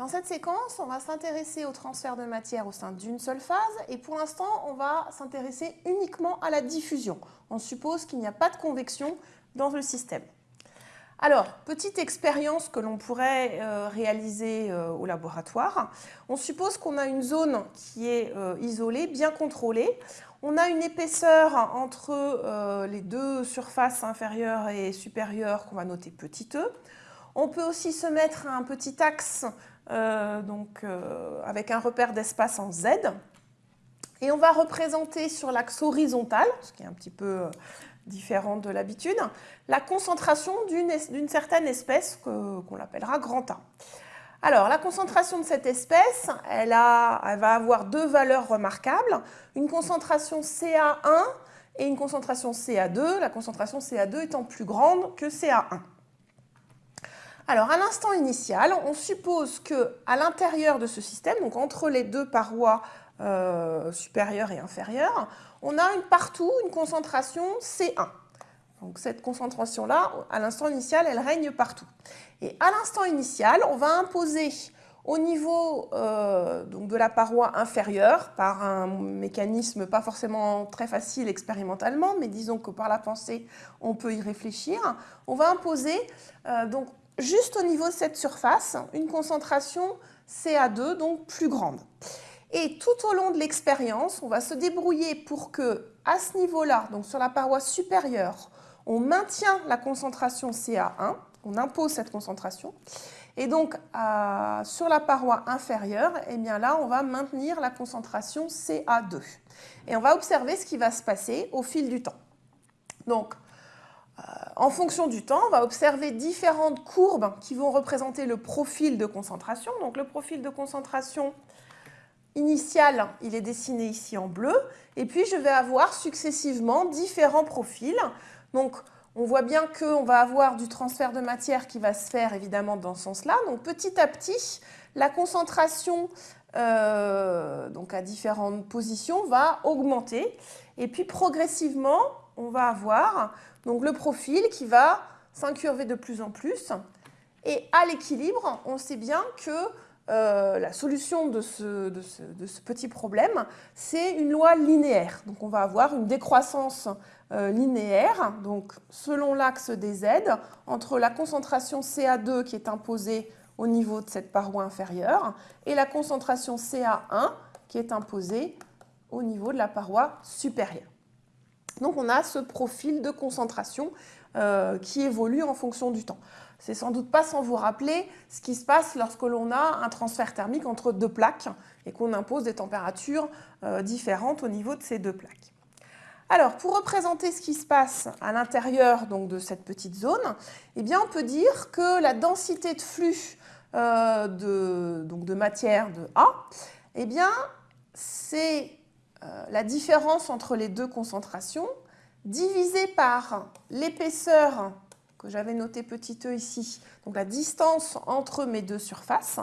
Dans cette séquence, on va s'intéresser au transfert de matière au sein d'une seule phase et pour l'instant, on va s'intéresser uniquement à la diffusion. On suppose qu'il n'y a pas de convection dans le système. Alors, petite expérience que l'on pourrait euh, réaliser euh, au laboratoire. On suppose qu'on a une zone qui est euh, isolée, bien contrôlée. On a une épaisseur entre les deux surfaces inférieures et supérieures qu'on va noter petit e. On peut aussi se mettre un petit axe donc, avec un repère d'espace en Z. Et on va représenter sur l'axe horizontal, ce qui est un petit peu différente de l'habitude, la concentration d'une certaine espèce qu'on appellera grand A. Alors, la concentration de cette espèce, elle, a, elle, va avoir deux valeurs remarquables, une concentration CA1 et une concentration CA2, la concentration CA2 étant plus grande que CA1. Alors, à l'instant initial, on suppose qu'à l'intérieur de ce système, donc entre les deux parois euh, supérieures et inférieures, on a partout une concentration C1. Donc cette concentration-là, à l'instant initial, elle règne partout. Et à l'instant initial, on va imposer au niveau euh, de la paroi inférieure, par un mécanisme pas forcément très facile expérimentalement, mais disons que par la pensée, on peut y réfléchir, on va imposer euh, donc juste au niveau de cette surface une concentration CA2, donc plus grande. Et tout au long de l'expérience, on va se débrouiller pour que, à ce niveau-là, donc sur la paroi supérieure, on maintient la concentration CA1, on impose cette concentration, et donc sur la paroi inférieure, eh bien là, on va maintenir la concentration CA2. Et on va observer ce qui va se passer au fil du temps. Donc, en fonction du temps, on va observer différentes courbes qui vont représenter le profil de concentration. Donc le profil de concentration initial, il est dessiné ici en bleu. Et puis, je vais avoir successivement différents profils. Donc, on voit bien qu'on va avoir du transfert de matière qui va se faire évidemment dans ce sens-là. Donc, petit à petit, la concentration euh, donc à différentes positions va augmenter. Et puis, progressivement, on va avoir donc, le profil qui va s'incurver de plus en plus. Et à l'équilibre, on sait bien que euh, la solution de ce, petit problème, c'est une loi linéaire. Donc on va avoir une décroissance euh, linéaire, donc selon l'axe des Z, entre la concentration CA2 qui est imposée au niveau de cette paroi inférieure et la concentration CA1 qui est imposée au niveau de la paroi supérieure. Donc on a ce profil de concentration euh, qui évolue en fonction du temps. C'est sans doute pas sans vous rappeler ce qui se passe lorsque l'on a un transfert thermique entre deux plaques et qu'on impose des températures euh, différentes au niveau de ces deux plaques. Alors, pour représenter ce qui se passe à l'intérieur de cette petite zone, eh bien, on peut dire que la densité de flux euh, de, matière de A, eh bien, c'est la différence entre les deux concentrations divisée par l'épaisseur que j'avais noté petit e ici, donc la distance entre mes deux surfaces.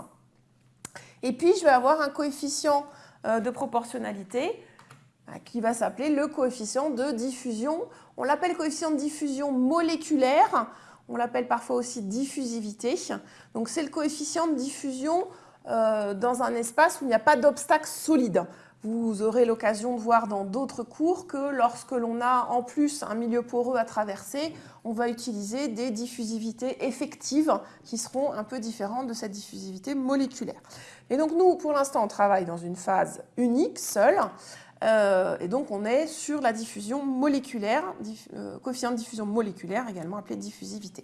Et puis, je vais avoir un coefficient euh, de proportionnalité euh, qui va s'appeler le coefficient de diffusion. On l'appelle coefficient de diffusion moléculaire, on l'appelle parfois aussi diffusivité. Donc, c'est le coefficient de diffusion euh, dans un espace où il n'y a pas d'obstacle solide. Vous aurez l'occasion de voir dans d'autres cours que lorsque l'on a en plus un milieu poreux à traverser, on va utiliser des diffusivités effectives qui seront un peu différentes de cette diffusivité moléculaire. Et donc nous, pour l'instant, on travaille dans une phase unique, seule, euh, et donc on est sur la diffusion moléculaire, euh, coefficient de diffusion moléculaire, également appelé diffusivité.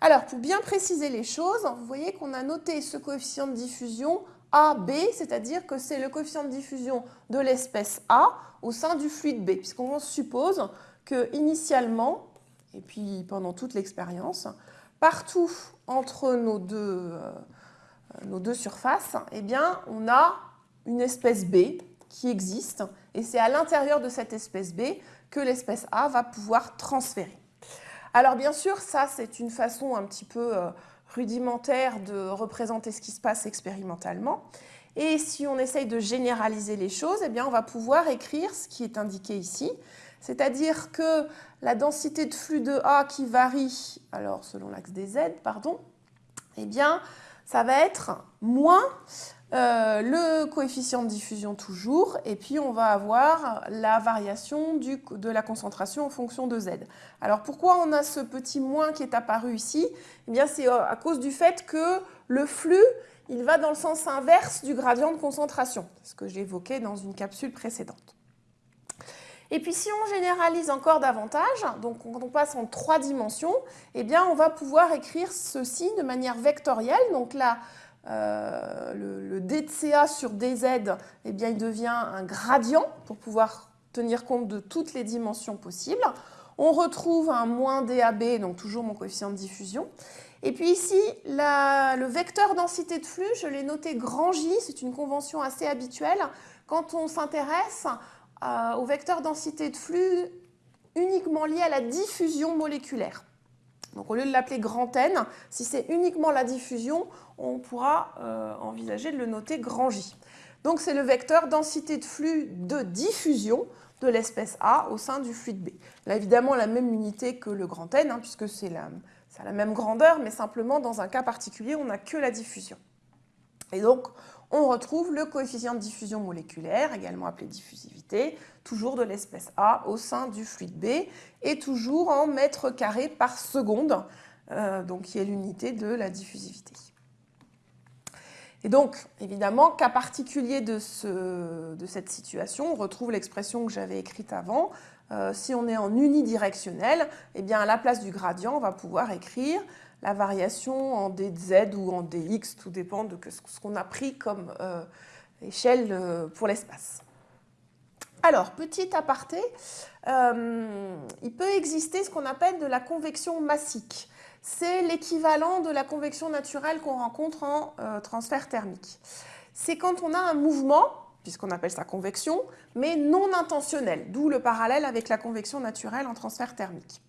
Alors, pour bien préciser les choses, vous voyez qu'on a noté ce coefficient de diffusion AB, c'est-à-dire que c'est le coefficient de diffusion de l'espèce A au sein du fluide B, puisqu'on suppose que initialement, et puis pendant toute l'expérience, partout entre nos deux, euh, nos deux surfaces, eh bien, on a une espèce B qui existe, et c'est à l'intérieur de cette espèce B que l'espèce A va pouvoir transférer. Alors bien sûr, ça c'est une façon un petit peu euh, rudimentaire de représenter ce qui se passe expérimentalement. Et si on essaye de généraliser les choses, eh bien, on va pouvoir écrire ce qui est indiqué ici, c'est-à-dire que la densité de flux de A qui varie, alors selon l'axe des Z, pardon, eh bien, ça va être moins euh, le coefficient de diffusion toujours, et puis on va avoir la variation de la concentration en fonction de Z. Alors pourquoi on a ce petit moins qui est apparu ici? Eh bien c'est euh, à cause du fait que le flux, il va dans le sens inverse du gradient de concentration, ce que évoqué dans une capsule précédente. Et puis si on généralise encore davantage, donc quand on passe en trois dimensions, eh bien on va pouvoir écrire ceci de manière vectorielle. Donc là, euh, le, d de CA sur dz, eh bien, il devient un gradient pour pouvoir tenir compte de toutes les dimensions possibles. On retrouve un moins DAB, donc toujours mon coefficient de diffusion. Et puis ici, le vecteur densité de flux, je l'ai noté grand J, c'est une convention assez habituelle. Quand on s'intéresse euh, au vecteur densité de flux uniquement lié à la diffusion moléculaire. Donc au lieu de l'appeler grand N, si c'est uniquement la diffusion, on pourra euh, envisager de le noter grand J. Donc c'est le vecteur densité de flux de diffusion de l'espèce A au sein du fluide B. Là évidemment la même unité que le grand N, hein, puisque c'est la, la même grandeur, mais simplement dans un cas particulier, on n'a que la diffusion. Et donc on retrouve le coefficient de diffusion moléculaire, également appelé diffusivité, toujours de l'espèce A au sein du fluide B, et toujours en mètres carrés par seconde, euh, donc qui est l'unité de la diffusivité. Et donc, évidemment, cas particulier de, cette situation, on retrouve l'expression que j'avais écrite avant. Euh, si on est en unidirectionnel, eh bien, à la place du gradient, on va pouvoir écrire la variation en dz ou en dx, tout dépend de ce qu'on a pris comme euh, échelle euh, pour l'espace. Alors, petit aparté, euh, il peut exister ce qu'on appelle de la convection massique. C'est l'équivalent de la convection naturelle qu'on rencontre en transfert thermique. C'est quand on a un mouvement, puisqu'on appelle ça convection, mais non intentionnel, d'où le parallèle avec la convection naturelle en transfert thermique.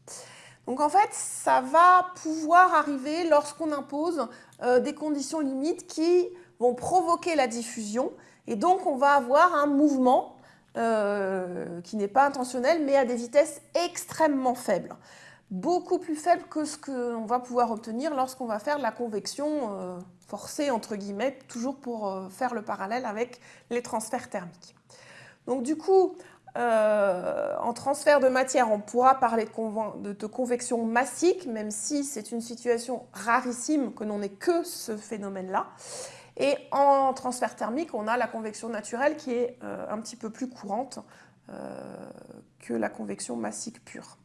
Donc en fait, ça va pouvoir arriver lorsqu'on impose euh, des conditions limites qui vont provoquer la diffusion. Et donc on va avoir un mouvement euh, qui n'est pas intentionnel, mais à des vitesses extrêmement faibles. Beaucoup plus faibles que ce qu'on va pouvoir obtenir lorsqu'on va faire la convection euh, forcée, entre guillemets, toujours pour faire le parallèle avec les transferts thermiques. Donc du coup, euh, en transfert de matière, on pourra parler de, convection massique, même si c'est une situation rarissime que l'on n'ait que ce phénomène-là. Et en transfert thermique, on a la convection naturelle qui est euh, un petit peu plus courante euh, que la convection massique pure.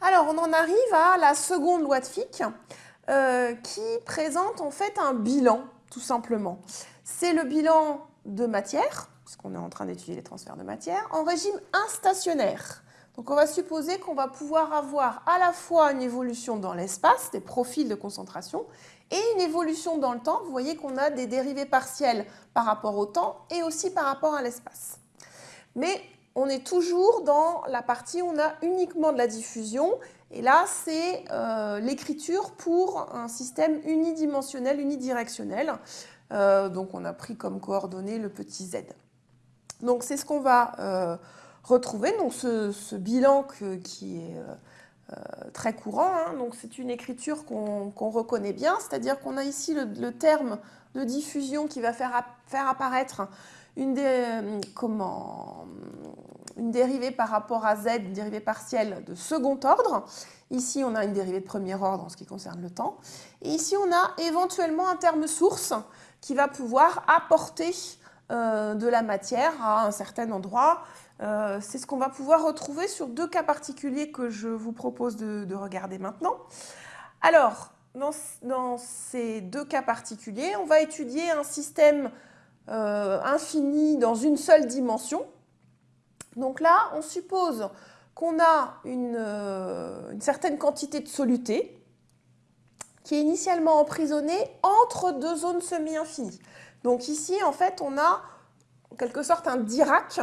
Alors, on en arrive à la seconde loi de Fick, qui présente en fait un bilan, tout simplement. C'est le bilan de matière, puisqu'on est en train d'étudier les transferts de matière, en régime instationnaire. Donc on va supposer qu'on va pouvoir avoir à la fois une évolution dans l'espace, des profils de concentration, et une évolution dans le temps. Vous voyez qu'on a des dérivés partiels par rapport au temps et aussi par rapport à l'espace. Mais on est toujours dans la partie où on a uniquement de la diffusion. Et là, c'est euh, l'écriture pour un système unidimensionnel, unidirectionnel. Euh, donc on a pris comme coordonnée le petit z. Donc c'est ce qu'on va euh, retrouver, ce, bilan qui est euh, euh, très courant. Hein. donc c'est une écriture qu'on reconnaît bien, c'est-à-dire qu'on a ici le, terme de diffusion qui va faire, apparaître une, une dérivée par rapport à z, une dérivée partielle de second ordre. Ici, on a une dérivée de premier ordre en ce qui concerne le temps. Et ici, on a éventuellement un terme source qui va pouvoir apporter de la matière à un certain endroit. Euh, c'est ce qu'on va pouvoir retrouver sur deux cas particuliers que je vous propose de, regarder maintenant. Alors, dans, ces deux cas particuliers, on va étudier un système euh, infini dans une seule dimension. Donc là, on suppose qu'on a une, certaine quantité de soluté qui est initialement emprisonnée entre deux zones semi-infinies. Donc ici, en fait, on a en quelque sorte un Dirac.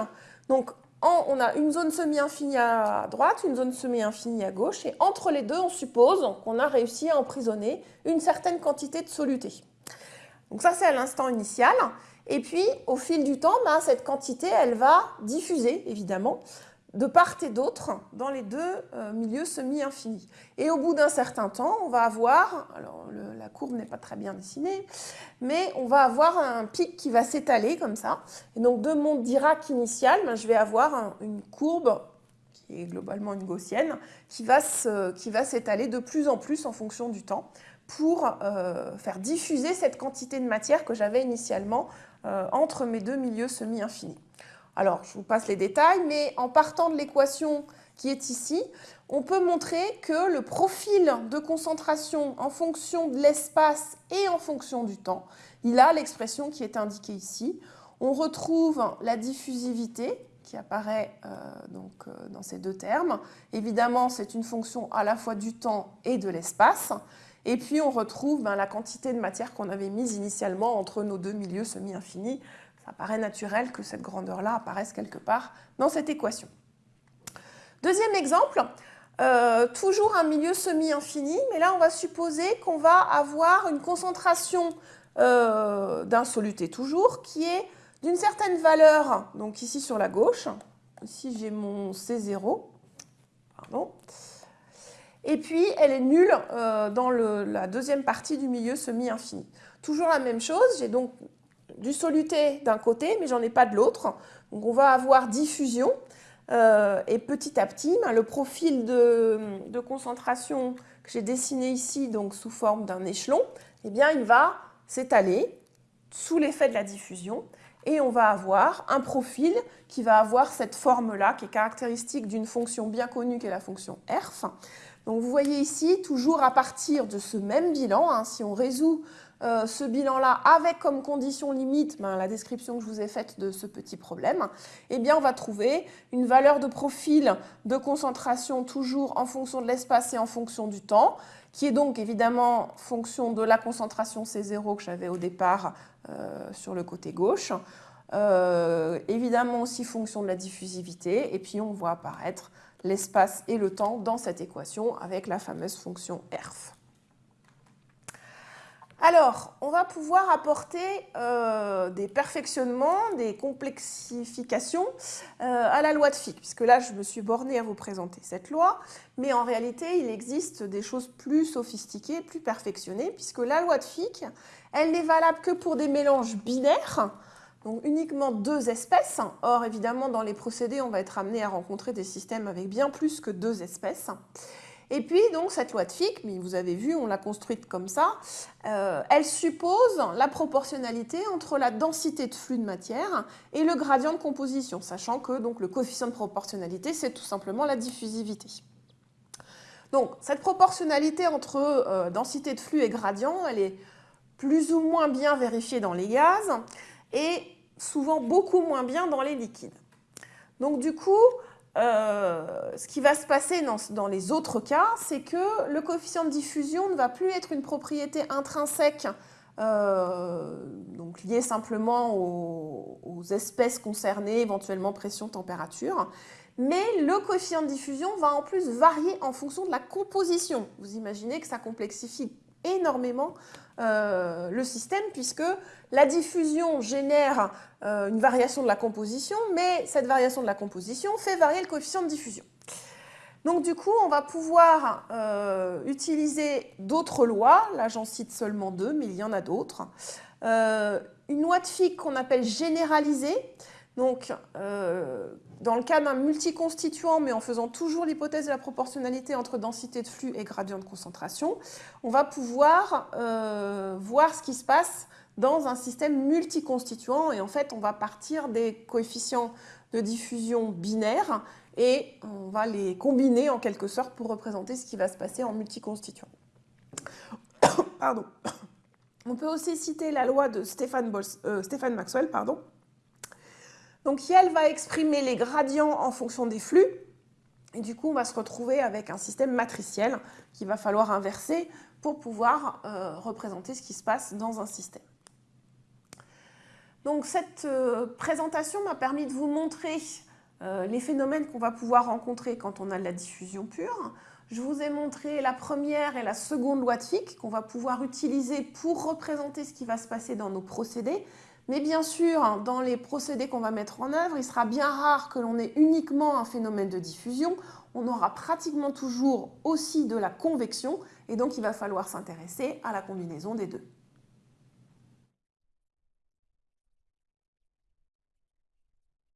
Donc on a une zone semi-infinie à droite, une zone semi-infinie à gauche, et entre les deux, on suppose qu'on a réussi à emprisonner une certaine quantité de soluté. Donc ça, c'est à l'instant initial. Et puis, au fil du temps, ben, cette quantité, elle va diffuser, évidemment, de part et d'autre dans les deux euh, milieux semi-infinis. Et au bout d'un certain temps, on va avoir, alors la courbe n'est pas très bien dessinée, mais on va avoir un pic qui va s'étaler comme ça. Et donc de mon Dirac initial, ben, je vais avoir une courbe qui est globalement une gaussienne, qui va s'étaler de plus en plus en fonction du temps pour euh, faire diffuser cette quantité de matière que j'avais initialement euh, entre mes deux milieux semi-infinis. Alors, je vous passe les détails, mais en partant de l'équation qui est ici, on peut montrer que le profil de concentration en fonction de l'espace et en fonction du temps, il a l'expression qui est indiquée ici. On retrouve la diffusivité qui apparaît euh, donc, euh, dans ces deux termes. Évidemment, c'est une fonction à la fois du temps et de l'espace. Et puis, on retrouve ben, la quantité de matière qu'on avait mise initialement entre nos deux milieux semi-infinis ça paraît naturel que cette grandeur-là apparaisse quelque part dans cette équation. Deuxième exemple, euh, toujours un milieu semi-infini, mais là on va supposer qu'on va avoir une concentration euh, d'un soluté toujours qui est d'une certaine valeur, donc ici sur la gauche, ici j'ai mon C0, pardon, et puis elle est nulle euh, dans la deuxième partie du milieu semi-infini. Toujours la même chose, j'ai donc du soluté d'un côté, mais j'en ai pas de l'autre. Donc on va avoir diffusion. Euh, et petit à petit, ben, le profil de, concentration que j'ai dessiné ici, donc sous forme d'un échelon, eh bien, il va s'étaler sous l'effet de la diffusion et on va avoir un profil qui va avoir cette forme-là qui est caractéristique d'une fonction bien connue qui est la fonction RF. Donc vous voyez ici, toujours à partir de ce même bilan, hein, si on résout euh, ce bilan-là avec comme condition limite ben, la description que je vous ai faite de ce petit problème, eh on va trouver une valeur de profil de concentration toujours en fonction de l'espace et en fonction du temps, qui est donc évidemment fonction de la concentration C0 que j'avais au départ euh, sur le côté gauche, euh, évidemment aussi fonction de la diffusivité, et puis on voit apparaître l'espace et le temps dans cette équation avec la fameuse fonction RF. Alors, on va pouvoir apporter euh, des perfectionnements, des complexifications euh, à la loi de Fick, puisque là, je me suis bornée à vous présenter cette loi, mais en réalité, il existe des choses plus sophistiquées, plus perfectionnées, puisque la loi de Fick, elle n'est valable que pour des mélanges binaires, donc uniquement deux espèces. Or, évidemment, dans les procédés, on va être amené à rencontrer des systèmes avec bien plus que deux espèces. Et puis, donc, cette loi de Fick, mais vous avez vu, on l'a construite comme ça, euh, elle suppose la proportionnalité entre la densité de flux de matière et le gradient de composition, sachant que donc, le coefficient de proportionnalité, c'est tout simplement la diffusivité. Donc, cette proportionnalité entre euh, densité de flux et gradient, elle est plus ou moins bien vérifiée dans les gaz et souvent beaucoup moins bien dans les liquides. Donc, du coup, euh, ce qui va se passer dans, les autres cas, c'est que le coefficient de diffusion ne va plus être une propriété intrinsèque, euh, donc liée simplement aux, espèces concernées, éventuellement pression, température, mais le coefficient de diffusion va en plus varier en fonction de la composition. Vous imaginez que ça complexifie énormément euh, le système puisque la diffusion génère euh, une variation de la composition, mais cette variation de la composition fait varier le coefficient de diffusion. Donc du coup, on va pouvoir euh, utiliser d'autres lois, là j'en cite seulement deux, mais il y en a d'autres. une loi de Fick qu'on appelle généralisée, donc dans le cas d'un multiconstituant, mais en faisant toujours l'hypothèse de la proportionnalité entre densité de flux et gradient de concentration, on va pouvoir euh, voir ce qui se passe dans un système multiconstituant. Et en fait, on va partir des coefficients de diffusion binaires et on va les combiner en quelque sorte pour représenter ce qui va se passer en multiconstituant. Pardon. On peut aussi citer la loi de Stéphane, euh, Stéphane Maxwell, pardon, donc elle va exprimer les gradients en fonction des flux. Et du coup, on va se retrouver avec un système matriciel qu'il va falloir inverser pour pouvoir euh, représenter ce qui se passe dans un système. Donc cette euh, présentation m'a permis de vous montrer euh, les phénomènes qu'on va pouvoir rencontrer quand on a de la diffusion pure. Je vous ai montré la première et la seconde loi de Fick qu'on va pouvoir utiliser pour représenter ce qui va se passer dans nos procédés, Mais bien sûr, dans les procédés qu'on va mettre en œuvre, il sera bien rare que l'on ait uniquement un phénomène de diffusion. On aura pratiquement toujours aussi de la convection et donc il va falloir s'intéresser à la combinaison des deux.